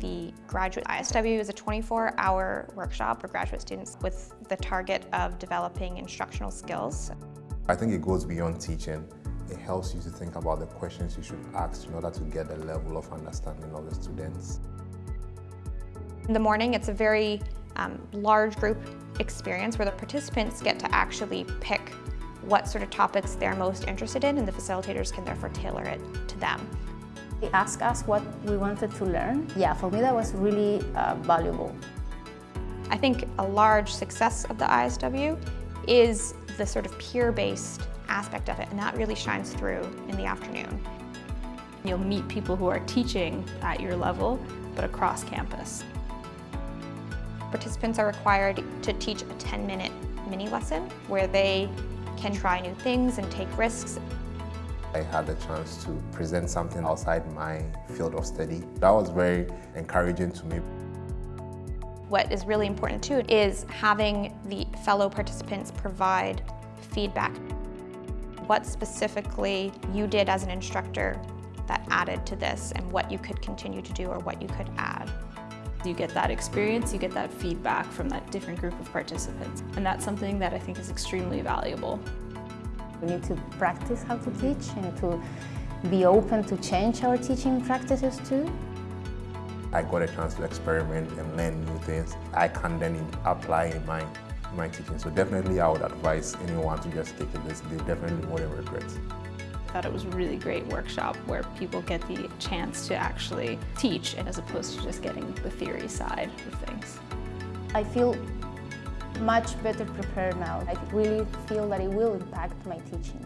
The graduate ISW is a 24-hour workshop for graduate students with the target of developing instructional skills. I think it goes beyond teaching. It helps you to think about the questions you should ask in order to get the level of understanding of the students. In the morning, it's a very um, large group experience where the participants get to actually pick what sort of topics they're most interested in and the facilitators can therefore tailor it to them. They asked us what we wanted to learn. Yeah, for me that was really uh, valuable. I think a large success of the ISW is the sort of peer-based aspect of it, and that really shines through in the afternoon. You'll meet people who are teaching at your level, but across campus. Participants are required to teach a 10-minute mini lesson where they can try new things and take risks. I had the chance to present something outside my field of study. That was very encouraging to me. What is really important too is having the fellow participants provide feedback. What specifically you did as an instructor that added to this and what you could continue to do or what you could add. You get that experience, you get that feedback from that different group of participants. And that's something that I think is extremely valuable. We need to practice how to teach and to be open to change our teaching practices too. I got a chance to experiment and learn new things I can then apply in my, my teaching. So definitely I would advise anyone to just take it. They definitely won't regret. I thought it was a really great workshop where people get the chance to actually teach as opposed to just getting the theory side of things. I feel much better prepared now. I really feel that it will impact my teaching.